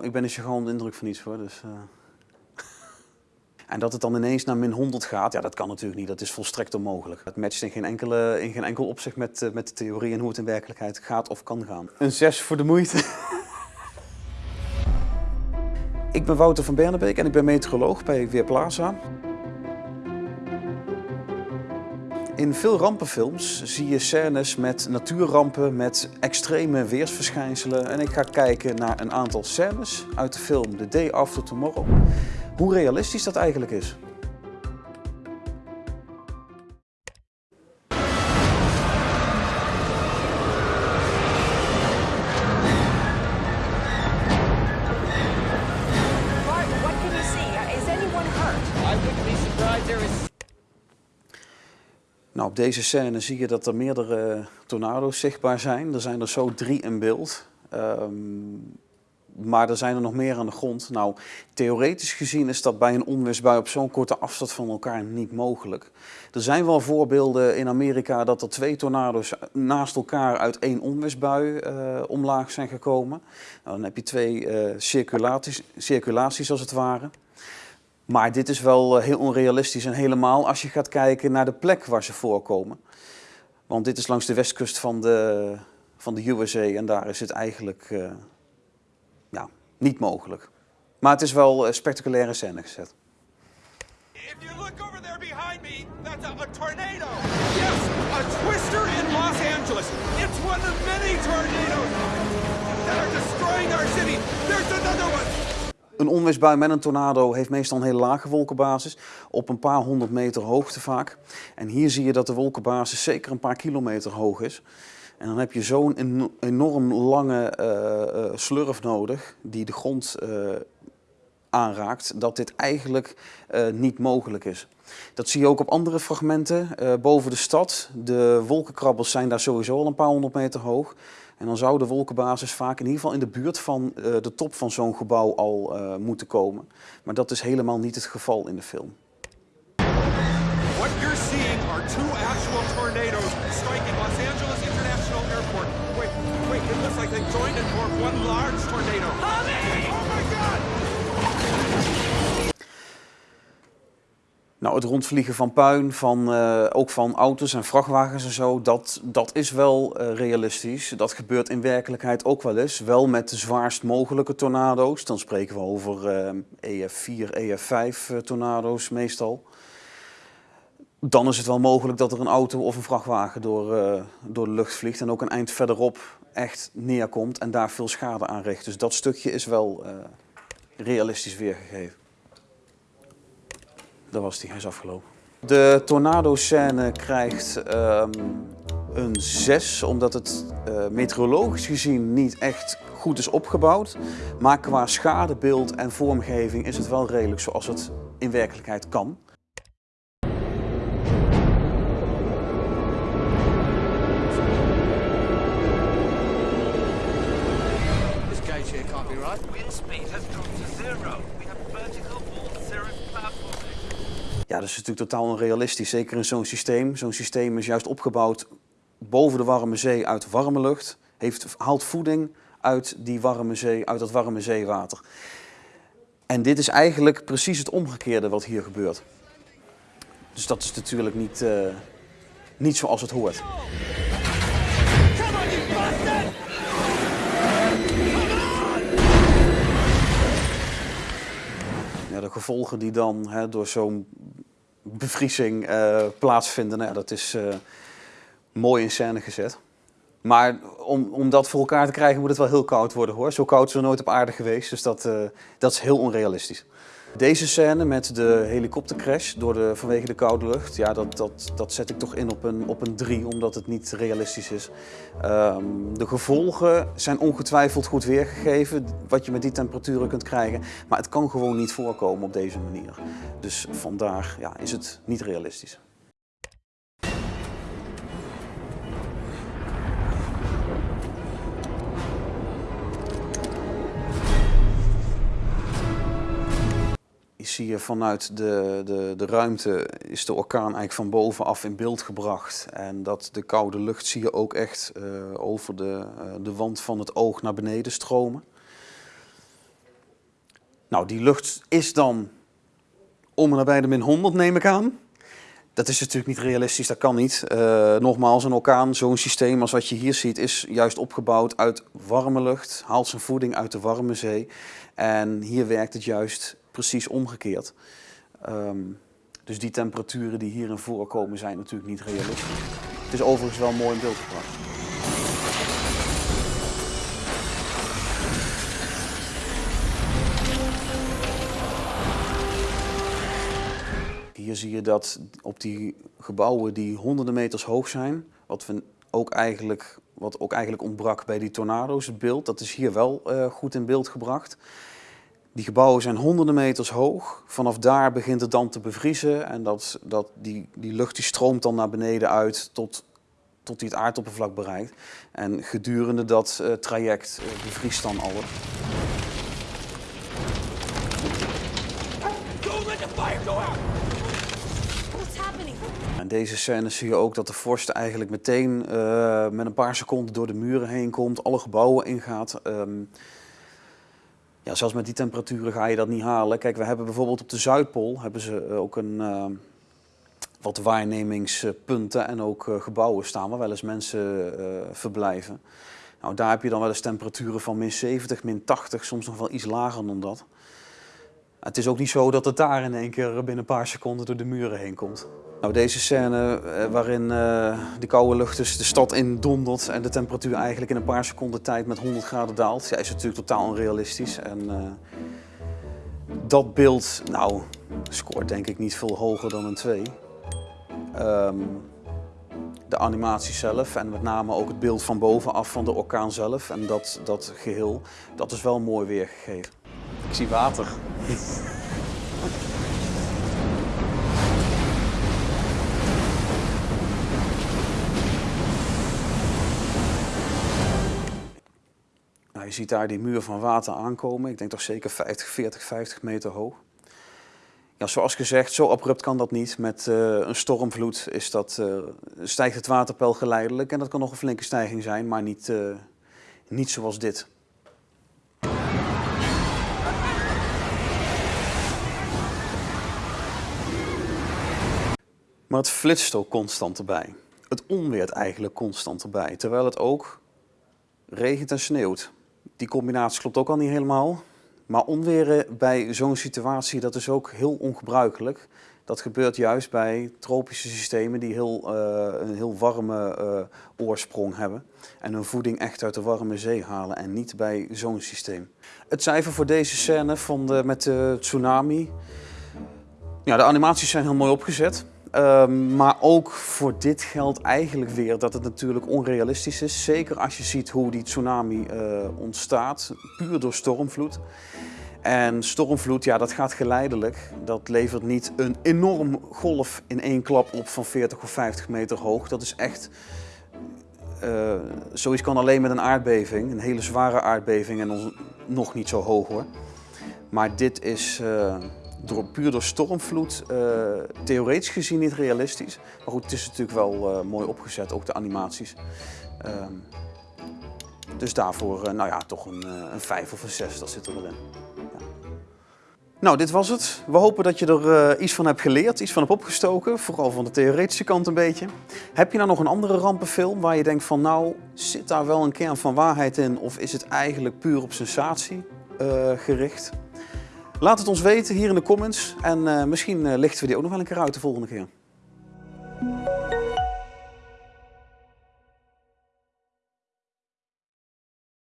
Ik ben een gewoon indruk van iets hoor. Dus, uh... en dat het dan ineens naar min 100 gaat, ja, dat kan natuurlijk niet. Dat is volstrekt onmogelijk. Het matcht in geen, enkele, in geen enkel opzicht met, uh, met de theorie en hoe het in werkelijkheid gaat of kan gaan. Een 6 voor de moeite. ik ben Wouter van Bernebeek en ik ben meteoroloog bij Weerplaza. In veel rampenfilms zie je scènes met natuurrampen, met extreme weersverschijnselen. En ik ga kijken naar een aantal scènes uit de film The Day After Tomorrow. Hoe realistisch dat eigenlijk is. Nou, op deze scène zie je dat er meerdere tornado's zichtbaar zijn. Er zijn er zo drie in beeld. Um, maar er zijn er nog meer aan de grond. Nou, theoretisch gezien is dat bij een onweersbui op zo'n korte afstand van elkaar niet mogelijk. Er zijn wel voorbeelden in Amerika dat er twee tornado's naast elkaar uit één onweersbui uh, omlaag zijn gekomen. Nou, dan heb je twee uh, circulaties, circulaties als het ware. Maar dit is wel eh, heel onrealistisch en helemaal als je gaat kijken naar de plek waar ze voorkomen. Want dit is langs de westkust van de, van de USA en daar is het eigenlijk uh, ja, niet mogelijk. Maar het is wel een spectaculaire scène gezet. If you look over there behind me, that's a, a tornado. Yes, a twister in Los Angeles. It's one of many tornadoes that are Een onweersbui met een tornado heeft meestal een hele lage wolkenbasis, op een paar honderd meter hoogte vaak. En hier zie je dat de wolkenbasis zeker een paar kilometer hoog is. En dan heb je zo'n enorm lange uh, uh, slurf nodig die de grond uh, aanraakt, dat dit eigenlijk niet mogelijk is. Dat zie je ook op andere fragmenten boven de stad. De wolkenkrabbels zijn daar sowieso al een paar honderd meter hoog. En dan zou de wolkenbasis vaak in ieder geval in de buurt van uh, de top van zo'n gebouw al uh, moeten komen. Maar dat is helemaal niet het geval in de film. What you're seeing are two actual tornadoes striking Los Angeles International Airport. Wait, wait, it looks like they joined and formed one large tornado. Nou, het rondvliegen van puin, van, uh, ook van auto's en vrachtwagens en zo, dat, dat is wel uh, realistisch. Dat gebeurt in werkelijkheid ook wel eens. Wel met de zwaarst mogelijke tornado's. Dan spreken we over uh, EF4, EF5 tornado's meestal. Dan is het wel mogelijk dat er een auto of een vrachtwagen door, door de lucht vliegt en ook een eind verderop echt neerkomt en daar veel schade aan richt. Dus dat stukje is wel realistisch weergegeven. Daar was die, is afgelopen. De tornado-scène krijgt um, een 6, omdat het uh, meteorologisch gezien niet echt goed is opgebouwd. Maar qua schadebeeld en vormgeving is het wel redelijk zoals het in werkelijkheid kan. This. Wind speed has dropped to zero. We have vertical platform. Ja, dat is natuurlijk totaal onrealistisch, zeker in zo'n systeem. Zo'n systeem is juist opgebouwd boven de warme zee uit warme lucht, heeft, haalt voeding uit die warme zee, uit dat warme zeewater. En dit is eigenlijk precies het omgekeerde wat hier gebeurt. Dus dat is natuurlijk niet, uh, niet zoals het hoort. Ja, de gevolgen die dan hè, door zo'n bevriezing uh, plaatsvinden. Nou, dat is uh, mooi in scène gezet. Maar om, om dat voor elkaar te krijgen moet het wel heel koud worden hoor. Zo koud is er nooit op aarde geweest, dus dat, uh, dat is heel onrealistisch. Deze scène met de helikoptercrash door de, vanwege de koude lucht, ja, dat, dat, dat zet ik toch in op een, op een 3, omdat het niet realistisch is. Um, de gevolgen zijn ongetwijfeld goed weergegeven, wat je met die temperaturen kunt krijgen. Maar het kan gewoon niet voorkomen op deze manier. Dus vandaar ja, is het niet realistisch. Zie je vanuit de, de, de ruimte is de orkaan eigenlijk van bovenaf in beeld gebracht. En dat de koude lucht zie je ook echt uh, over de, uh, de wand van het oog naar beneden stromen. Nou, die lucht is dan om en nabij de min 100 neem ik aan. Dat is natuurlijk niet realistisch, dat kan niet. Uh, nogmaals, een orkaan, zo'n systeem als wat je hier ziet, is juist opgebouwd uit warme lucht, haalt zijn voeding uit de warme zee. En hier werkt het juist precies omgekeerd. Um, dus die temperaturen die hierin voorkomen zijn natuurlijk niet realistisch. Het is overigens wel mooi in beeld gebracht. Hier zie je dat op die gebouwen die honderden meters hoog zijn, wat, we ook eigenlijk, wat ook eigenlijk ontbrak bij die tornado's, het beeld, dat is hier wel uh, goed in beeld gebracht. Die gebouwen zijn honderden meters hoog. Vanaf daar begint het dan te bevriezen en dat, dat die, die lucht die stroomt dan naar beneden uit tot, tot die het aardoppervlak bereikt. En gedurende dat uh, traject uh, bevriest dan alles. In deze scène zie je ook dat de vorst eigenlijk meteen uh, met een paar seconden door de muren heen komt, alle gebouwen ingaat. Um, ja, zelfs met die temperaturen ga je dat niet halen. Kijk, we hebben bijvoorbeeld op de Zuidpool hebben ze eh, ook een, uh, wat waarnemingspunten en ook uh, gebouwen staan waar wel eens mensen verblijven. Nou, daar heb je dan wel eens temperaturen van min 70, min 80, soms nog wel iets lager dan dat. Het is ook niet zo dat het daar in één keer binnen een paar seconden door de muren heen komt. Nou, deze scène eh, waarin uh, de koude lucht dus de stad in dondert en de temperatuur eigenlijk in een paar seconden tijd met 100 graden daalt, is natuurlijk totaal onrealistisch. En uh, dat beeld, nou, scoort denk ik niet veel hoger dan een 2. Um, ehm, de animatie zelf en met name ook het beeld van bovenaf van de orkaan zelf en dat, dat geheel, dat is wel mooi weergegeven. Ik zie water. Nou, je ziet daar die muur van water aankomen. Ik denk toch zeker 50, 40, 50 meter hoog. Ja, zoals gezegd, zo abrupt kan dat niet. Met uh, een stormvloed is dat, uh, stijgt het waterpeil geleidelijk. En dat kan nog een flinke stijging zijn, maar niet, uh, niet zoals dit. Maar het flitst ook constant erbij. Het onweert eigenlijk constant erbij. Terwijl het ook regent en sneeuwt. Die combinatie klopt ook al niet helemaal. Maar onweren bij zo'n situatie, dat is ook heel ongebruikelijk. Dat gebeurt juist bij tropische systemen die heel, uh, een heel warme uh, oorsprong hebben. En hun voeding echt uit de warme zee halen en niet bij zo'n systeem. Het cijfer voor deze scène van de, met de tsunami. Ja, de animaties zijn heel mooi opgezet. Um, maar ook voor dit geldt eigenlijk weer dat het natuurlijk onrealistisch is. Zeker als je ziet hoe die tsunami uh, ontstaat, puur door stormvloed. En stormvloed, ja, dat gaat geleidelijk. Dat levert niet een enorm golf in één klap op van 40 of 50 meter hoog. Dat is echt... Uh, zoiets kan alleen met een aardbeving, een hele zware aardbeving en nog niet zo hoog hoor. Maar dit is... Door, puur door stormvloed uh, theoretisch gezien niet realistisch. Maar goed, het is natuurlijk wel uh, mooi opgezet, ook de animaties. Um, dus daarvoor, uh, nou ja, toch een, een 5 of een 6, dat zit er wel in. Ja. Nou, dit was het. We hopen dat je er iets van hebt geleerd, iets van hebt opgestoken. Vooral van de theoretische kant een beetje. Heb je nou nog een andere rampenfilm waar je denkt van, nou, zit daar wel een kern van waarheid in? Of is het eigenlijk puur op sensatie gericht? Laat het ons weten hier in de comments en uh, misschien uh, lichten we die ook nog wel een keer uit de volgende keer.